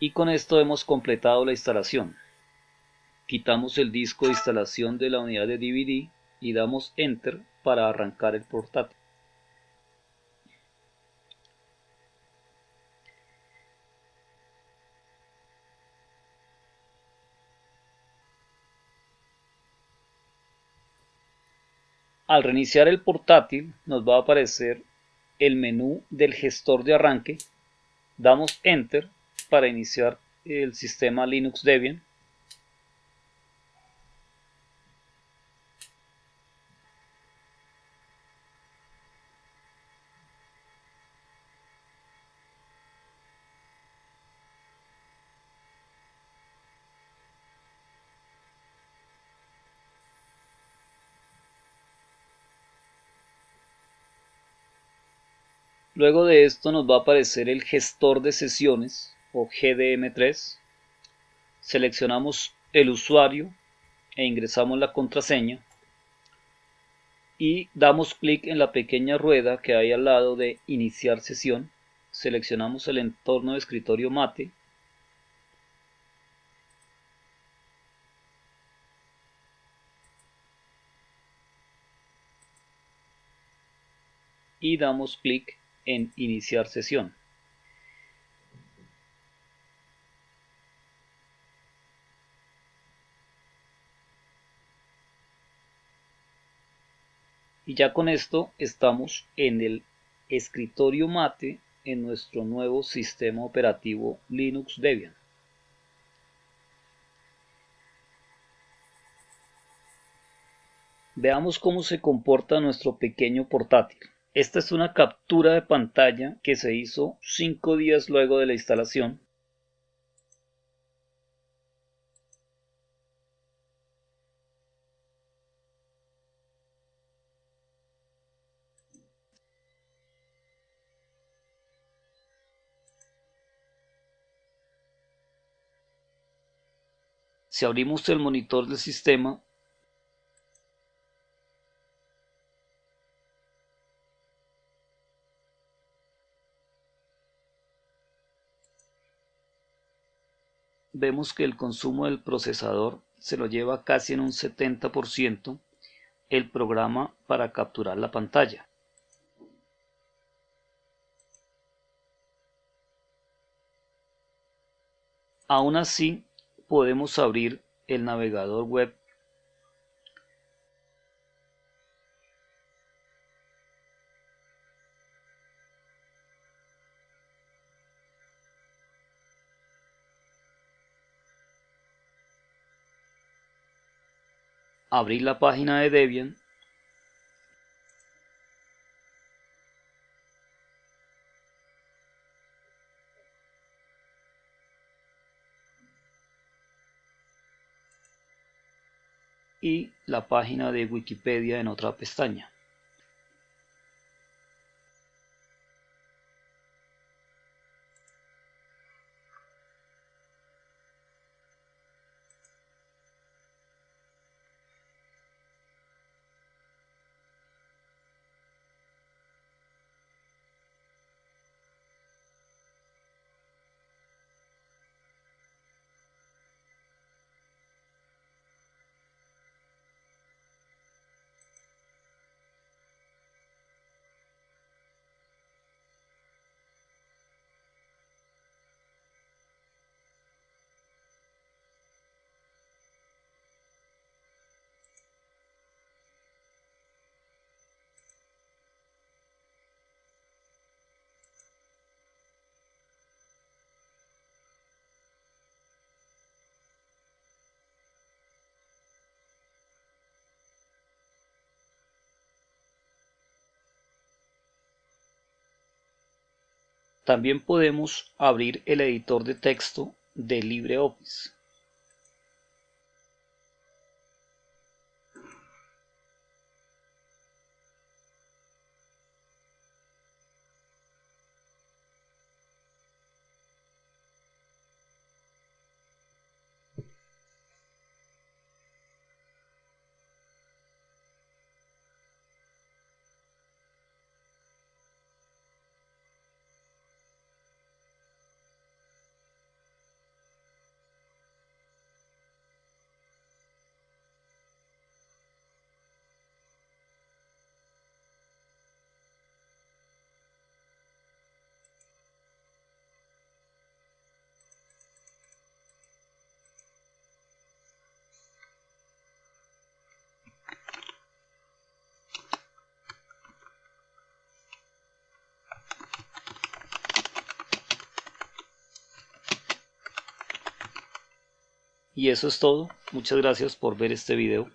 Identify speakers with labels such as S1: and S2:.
S1: Y con esto hemos completado la instalación. Quitamos el disco de instalación de la unidad de DVD y damos Enter para arrancar el portátil. Al reiniciar el portátil nos va a aparecer el menú del gestor de arranque. Damos Enter para iniciar el sistema Linux Debian. Luego de esto nos va a aparecer el gestor de sesiones o GDM3. Seleccionamos el usuario e ingresamos la contraseña y damos clic en la pequeña rueda que hay al lado de iniciar sesión. Seleccionamos el entorno de escritorio mate y damos clic en iniciar sesión. Y ya con esto estamos en el escritorio mate en nuestro nuevo sistema operativo Linux Debian. Veamos cómo se comporta nuestro pequeño portátil. Esta es una captura de pantalla que se hizo cinco días luego de la instalación. Si abrimos el monitor del sistema, vemos que el consumo del procesador se lo lleva casi en un 70% el programa para capturar la pantalla. Aún así, podemos abrir el navegador web. Abrir la página de Debian y la página de Wikipedia en otra pestaña. También podemos abrir el editor de texto de LibreOffice. Y eso es todo. Muchas gracias por ver este video.